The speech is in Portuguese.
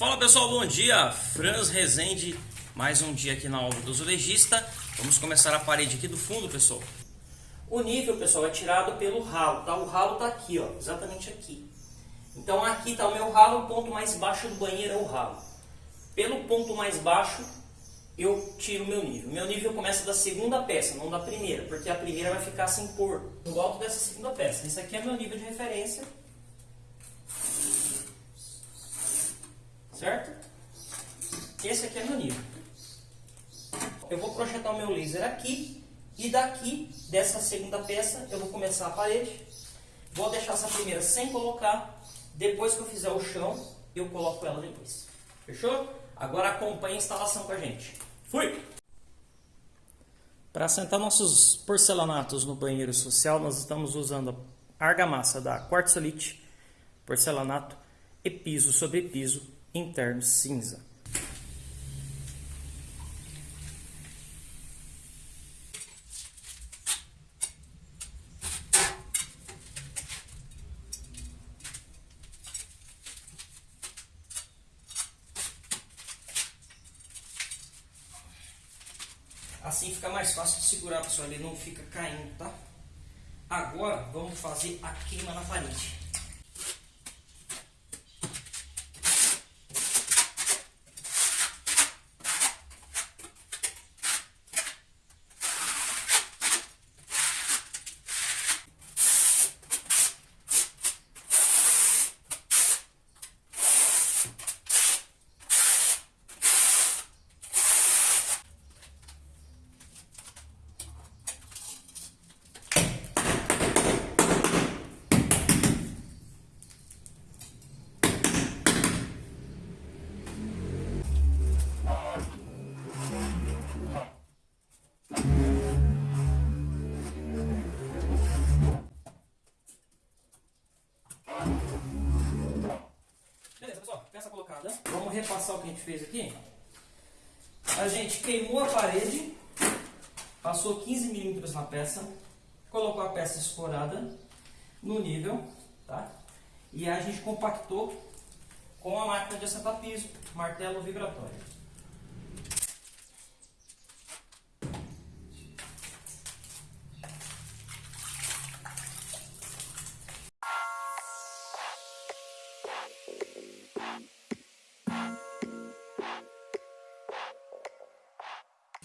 Fala pessoal, bom dia! Franz Rezende, mais um dia aqui na obra do azulejista. Vamos começar a parede aqui do fundo, pessoal. O nível, pessoal, é tirado pelo ralo, tá? O ralo tá aqui, ó, exatamente aqui. Então aqui tá o meu ralo, o ponto mais baixo do banheiro é o ralo. Pelo ponto mais baixo, eu tiro o meu nível. Meu nível começa da segunda peça, não da primeira, porque a primeira vai ficar sem cor, no alto dessa segunda peça. Esse aqui é meu nível de referência. Certo? Esse aqui é meu nível. Eu vou projetar o meu laser aqui, e daqui, dessa segunda peça, eu vou começar a parede. Vou deixar essa primeira sem colocar. Depois que eu fizer o chão, eu coloco ela depois. Fechou? Agora acompanhe a instalação com a gente. Fui! Para assentar nossos porcelanatos no banheiro social, nós estamos usando a argamassa da Quartzolite, porcelanato e piso sobre piso interno cinza. Assim fica mais fácil de segurar, pessoal, ele não fica caindo, tá? Agora vamos fazer a queima na parede. Peça colocada. Vamos repassar o que a gente fez aqui. A gente queimou a parede, passou 15 milímetros na peça, colocou a peça escorada no nível, tá? E a gente compactou com a máquina de assentar piso, martelo vibratório.